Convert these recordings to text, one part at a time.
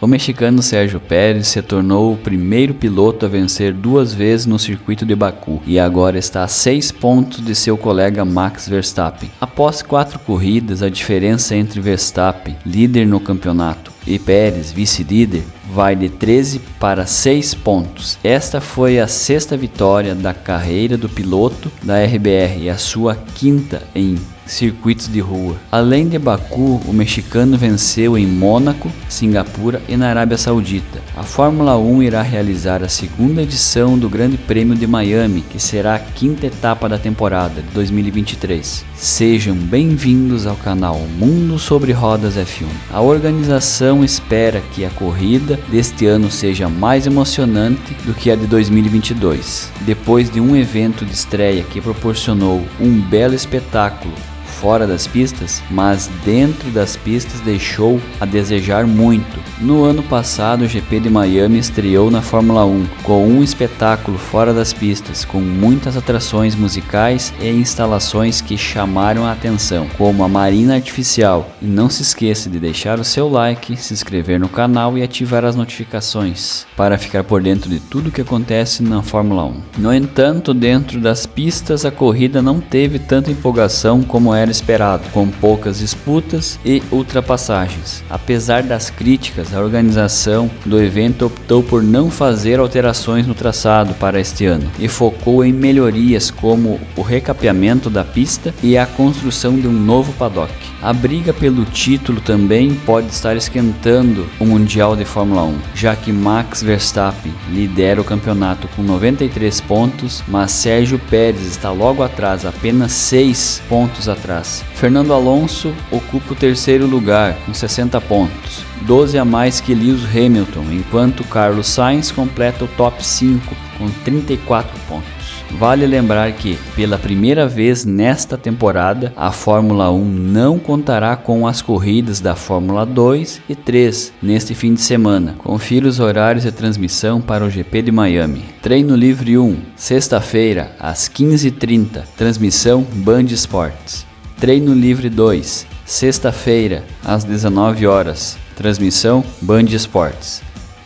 O mexicano Sérgio Pérez se tornou o primeiro piloto a vencer duas vezes no circuito de Baku e agora está a seis pontos de seu colega Max Verstappen. Após quatro corridas, a diferença entre Verstappen, líder no campeonato, e Pérez, vice-líder, vai de 13 para 6 pontos. Esta foi a sexta vitória da carreira do piloto da RBR e a sua quinta em circuitos de rua. Além de Baku, o mexicano venceu em Mônaco, Singapura e na Arábia Saudita. A Fórmula 1 irá realizar a segunda edição do Grande Prêmio de Miami, que será a quinta etapa da temporada de 2023. Sejam bem-vindos ao canal Mundo sobre Rodas F1. A organização espera que a corrida deste ano seja mais emocionante do que a de 2022. Depois de um evento de estreia que proporcionou um belo espetáculo fora das pistas, mas dentro das pistas deixou a desejar muito. No ano passado, o GP de Miami estreou na Fórmula 1 com um espetáculo fora das pistas, com muitas atrações musicais e instalações que chamaram a atenção, como a Marina Artificial. E não se esqueça de deixar o seu like, se inscrever no canal e ativar as notificações para ficar por dentro de tudo que acontece na Fórmula 1. No entanto, dentro das pistas, a corrida não teve tanta empolgação como era era esperado, com poucas disputas e ultrapassagens. Apesar das críticas, a organização do evento optou por não fazer alterações no traçado para este ano e focou em melhorias como o recapeamento da pista e a construção de um novo paddock. A briga pelo título também pode estar esquentando o Mundial de Fórmula 1, já que Max Verstappen lidera o campeonato com 93 pontos, mas Sérgio Pérez está logo atrás, apenas 6 pontos atrás atrás. Fernando Alonso ocupa o terceiro lugar com 60 pontos, 12 a mais que Lewis Hamilton, enquanto Carlos Sainz completa o top 5 com 34 pontos. Vale lembrar que, pela primeira vez nesta temporada, a Fórmula 1 não contará com as corridas da Fórmula 2 e 3 neste fim de semana. Confira os horários de transmissão para o GP de Miami. Treino Livre 1, sexta-feira, às 15h30, transmissão Band Esportes. Treino Livre 2, sexta-feira, às 19 horas. Transmissão Band Esportes.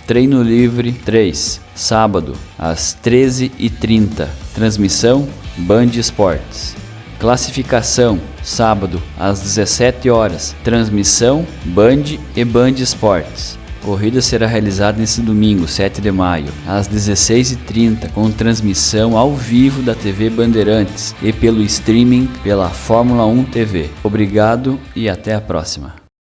Treino Livre 3, sábado, às 13h30. Transmissão Band Esportes. Classificação, sábado, às 17 horas. Transmissão Band e Band Esportes corrida será realizada nesse domingo, 7 de maio, às 16h30, com transmissão ao vivo da TV Bandeirantes e pelo streaming pela Fórmula 1 TV. Obrigado e até a próxima.